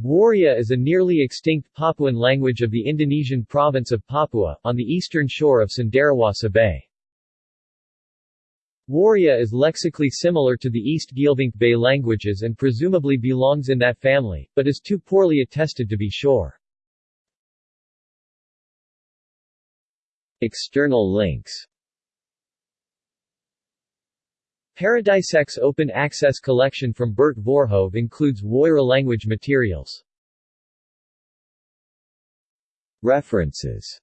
Woria is a nearly extinct Papuan language of the Indonesian province of Papua, on the eastern shore of Cenderawasih Bay. Woria is lexically similar to the East Geelvink Bay languages and presumably belongs in that family, but is too poorly attested to be sure. External links Paradisec open access collection from Bert Voorhoeve includes Woria language materials. References